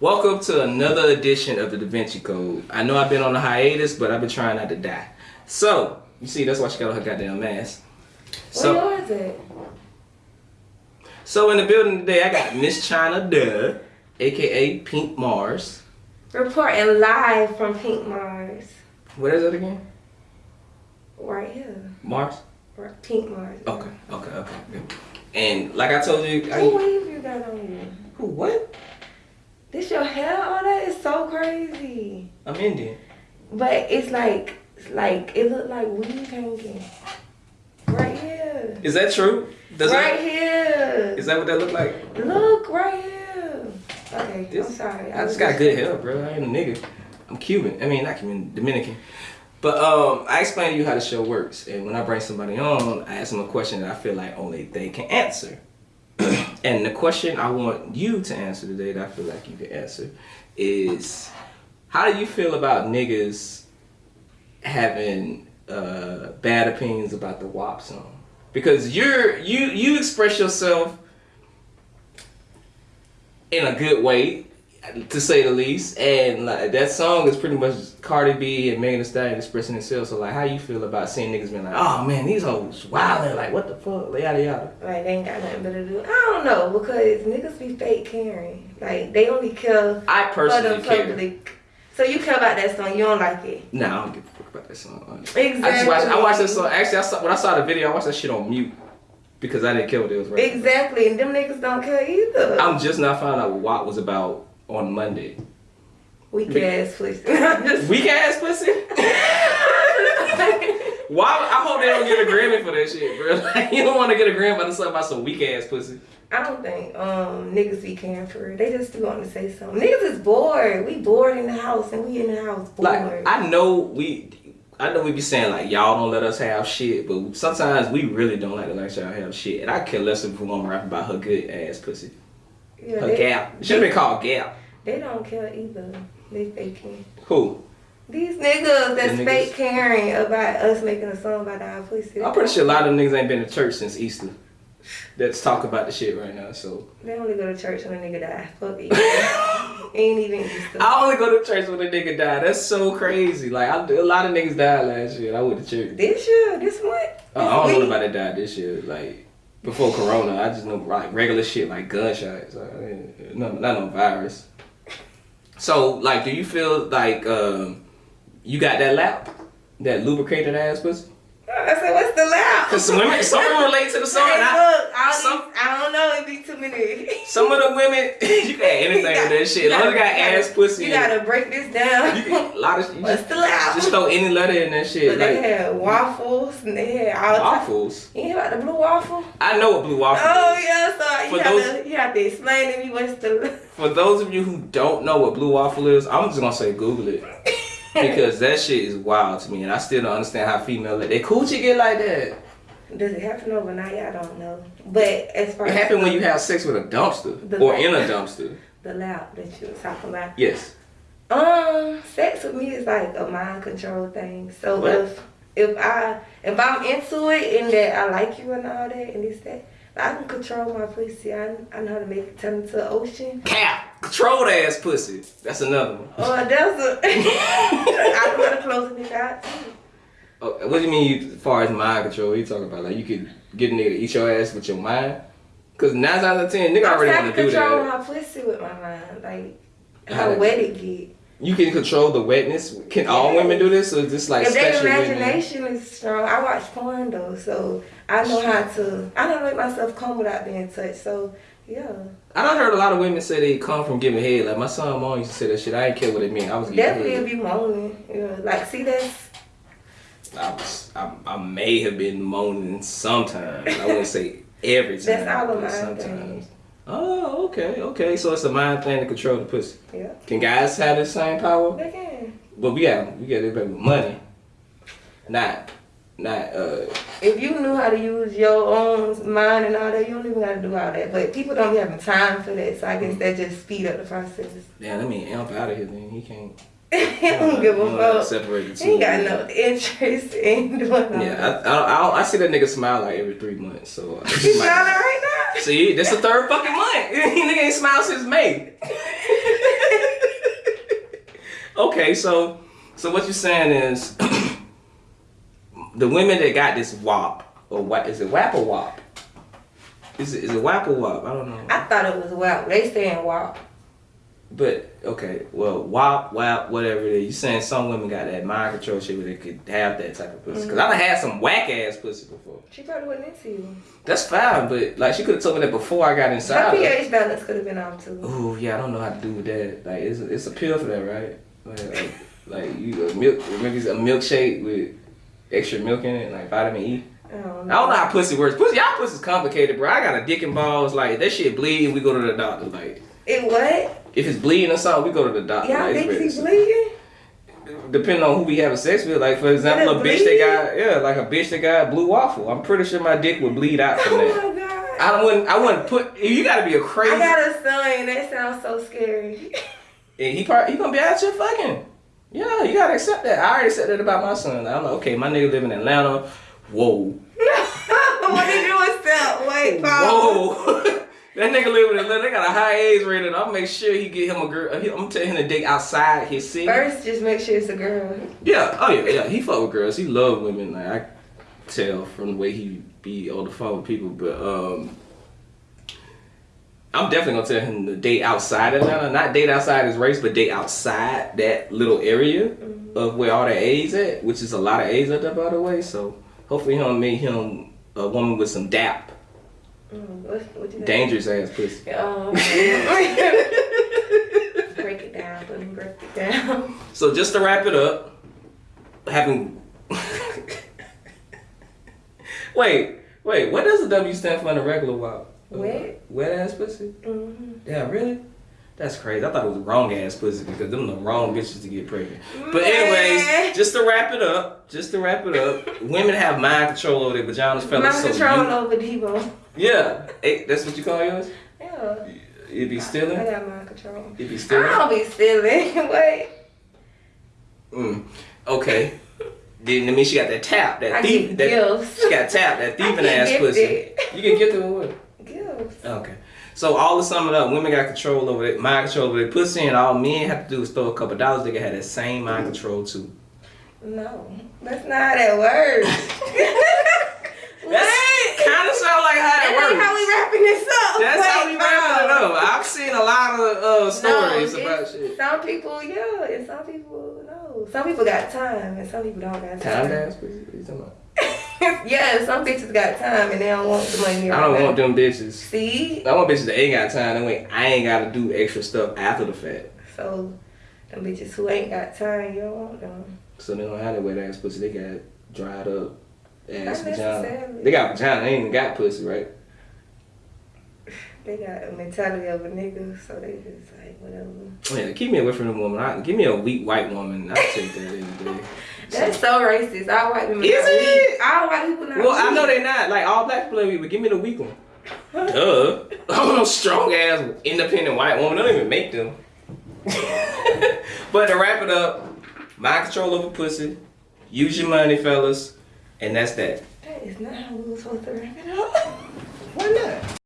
Welcome to another edition of the Da Vinci Code. I know I've been on a hiatus, but I've been trying not to die. So, you see, that's why she got on her goddamn mask. So, Where yours at? so in the building today, I got Miss China Duh, aka Pink Mars. Reporting live from Pink Mars. What is it again? Right here. Mars? Pink Mars. Okay, okay, okay. And like I told you, Who I, wave you got on you? Who, what? This your hair on that is so crazy. I'm Indian. But it's like, it's like, it look like weed hanging. Right here. Is that true? Does right that, here. is that what that look like? Look right here. Okay, This- I'm sorry. I just got good hair, bro. I ain't a nigga. I'm Cuban. I mean, not Cuban, Dominican. But um, I explain to you how the show works, and when I bring somebody on, I ask them a question that I feel like only they can answer. And the question I want you to answer today, that I feel like you can answer, is how do you feel about niggas having uh, bad opinions about the WAP song? Because you're you you express yourself in a good way, to say the least. And like that song is pretty much Cardi B and Megan Thee Stallion expressing themselves. So like, how you feel about seeing niggas being like, oh man, these hoes wildin', like what the fuck, yada yada. Like they ain't got nothing better to do. I don't know because niggas be fake caring. Like they only care I for the personally care. public. So you care about that song, you don't like it. Nah, I don't give a fuck about that song. honestly. Exactly. I just watched. I watched that song. Actually, I saw when I saw the video. I watched that shit on mute because I didn't care what it was. Right. Exactly, and them niggas don't care either. I'm just not finding out what was about on Monday. Weak ass pussy. Weak ass pussy. Why? I hope they don't get a Grammy for that shit, bro. Like, you don't want to get a Grammy for something about some weak ass pussy. I don't think um niggas be caring for it. They just do want to say something. Niggas is bored. We bored in the house and we in the house bored. Like I know we, I know we be saying like y'all don't let us have shit, but sometimes we really don't like to let y'all have shit. And I care less if want to rap about her good ass pussy, yeah, her they, gap. Should have been called gap. they don't care either. They faking. Who? These niggas that's The niggas- fake caring about us making a song about our pussy. I'm pretty sure a lot of niggas ain't been to church since Easter. Let's talk about the shit right now. So They only go to church when a nigga die. Fuck it. Ain't even Easter. I only go to church when a nigga die. That's so crazy. Like I, a lot of niggas died last year. I went to church. This year, this month. Uh, I don't this know week. nobody died this year. Like before Corona, I just know like regular shit like gunshots. Like, no, not no virus. So like, do you feel like um, you got that lap, that lubricated ass pussy? I said, what's the loud? Cause some women, some women relate to the song. Hey, and I, look, I don't, some- I don't know. It be too many. some of the women, you can add anything to that shit. As long as you got gotta- ass pussy. You gotta break this down. You can, a lot of you What's just, the loud? just throw any letter in that shit. But they Like had waffles and they had all waffles. You hear about the blue waffle? I know what blue waffle Oh is. yeah, so For you have those- to you have to explain to me what's the For those of you who don't know what blue waffle is, I'm just gonna say Google it. because that shit is wild to me, and I still don't understand how female let their coochie get like that. Does it happen overnight? I don't know. But as far It as happened when you have sex with a dumpster or in a dumpster. the loud that you were talking about. Yes. Um, sex with me is like a mind control thing. So What? if if I if I'm into it and that I like you and all that and this that, I can control my pussy. I, I know how to make it turn into an ocean. Cap. Controlled ass pussy. That's another one. Or a desert. I know how to close it out too. Oh, what do you mean you, as far as mind control? What you talking about? Like you could get a nigga to eat your ass with your mind? Cause nine out of ten, nigga I'm already want to do control that. my pussy with my mind. Like How how wet it get. You can control the wetness. Can all women do this, or just like if their special women? imagination is strong, I watch porn though, so I know how to. I don't make myself come without being touched. So yeah, I don't heard a lot of women say they come from giving head. Like my son mom used to say that shit. I didn't care what it meant. I was definitely head. be moaning. Yeah, like see that's I was, I, I may have been moaning sometimes. I wouldn't say every time. That's all a but mind sometimes. thing. Oh, okay, okay. So it's a mind thing to control the pussy. yeah. Can guys have the same power? They can. But we got we got it with money. Not not uh If you knew how to use your own mind and all that, you don't even gotta do all that. But people don't be having time for that, so I guess that just speed up the process. damn, I mean amp out of here then. He can't he don't give he a fuck. Separate the two. He ain't got no interest in doing all. Yeah, I, I, I, I see that nigga smile like every three months. So I uh, He smiling right now. See, this the third fucking month. nigga ain't smiled since May. Okay, so so what you're saying is the women that got this WAP or what is it WAP or WAP? Is it is it WAP or WAP? I don't know. I thought it was WAP. They saying WAP. But okay, well, WAP, WAP, whatever it is, you saying some women got that mind control shit where they could have that type of pussy? Because mm-hmm. I done had some whack ass pussy before. She probably wasn't into you. That's fine, but like she could have told me that before I got inside. her. pH balance could have been off too. Ooh, yeah, I don't know how to do with that. Like, it's a, it's a pill for that, right? Like, like, like you a milk, maybe it's a milkshake with extra milk in it, like vitamin E. I don't I know. don't know how pussy works. Pussy, y'all pussy's complicated, bro. I got a dick and balls. Like that shit bleeding, we go to the doctor. Like It what? if it's bleeding or something, we go to the doctor. Y'all think it's he very- bleeding? Depending on who we having sex with, like for example, a it bitch that got yeah, like a bitch that got blue waffle. I'm pretty sure my dick would bleed out from Oh that. my god. I wouldn't. I wouldn't put. You got to be a crazy. I got a son. That sounds so scary. And he probably he gonna be out here fucking. Yeah, you gotta accept that. I already said that about my son. I'm like, okay, my nigga live in Atlanta. Whoa. what did you accept? Wait. Whoa. that nigga live in Atlanta. They got a high age rating. I'll make sure he get him a girl. I'm gonna tell him to date outside his city. First, just make sure it's a girl. Yeah. Oh yeah. Yeah. He fuck with girls. He love women. Like I tell from the way he be on the phone with people. But um, I'm definitely gonna tell him to date outside Atlanta. Not date outside his race, but date outside that little area of where all the A's at, which is a lot of A's out there by the way. So hopefully he'll make him a woman with some dap, Mm, what, what think? dangerous ass pussy. Um, break it down. Let me break it down. So just to wrap it up, having wait, wait, what does the W stand for in a regular WAP? Wet. Wet ass pussy? hmm Yeah, really? That's crazy. I thought it was wrong ass pussy because them the wrong bitches to get pregnant. But anyways, just to wrap it up, just to wrap it up, women have mind control over their vaginas, fellas. My so control you- over Devo. yeah, Hey, that's what you call yours. Yeah. You be stealing. I got mind control. You be stealing. I don't be stealing. Wait. Mm. Okay. Then that means she got that tap, that I thief, that gifts. she got tap, that thieving ass pussy. You can get them with what? Gifts. Okay. So all to sum it up, women got control over it, mind control over their pussy, and all men have to do is throw a couple dollars. They can have that same mind control too. No, that's not how that works. That's kind of sound like how that works. how we wrapping this up. That's how we wrapping it no. up. I've seen a lot of uh, stories No, about shit. Some people, yeah, and some people, no. Some people got time, and some people don't got Time time. dance pussy? What you talking about? yeah, some bitches got time, and they don't want the money. I don't right want now. them bitches. See, I want bitches that ain't got time. That way I ain't got to do extra stuff after the fact. so them bitches who ain't got time, you don't want them. So they don't have that wet ass pussy. They got dried up ass vagina. They got vagina. They ain't even got pussy, right? They got a mentality of a nigga, so they just like whatever. Yeah, keep me away from the woman. I, give me a weak white woman. I'll take that any day. That's so racist. All white women. Is it? weak. All white people not. Well, I know they're not. Like all black people are weak, but give me the weak one. Duh. I want no strong ass independent white woman. They don't even make them. but to wrap it up, mind control over pussy. Use your money, fellas. And that's that. That is not how we were supposed to wrap it up. Why not?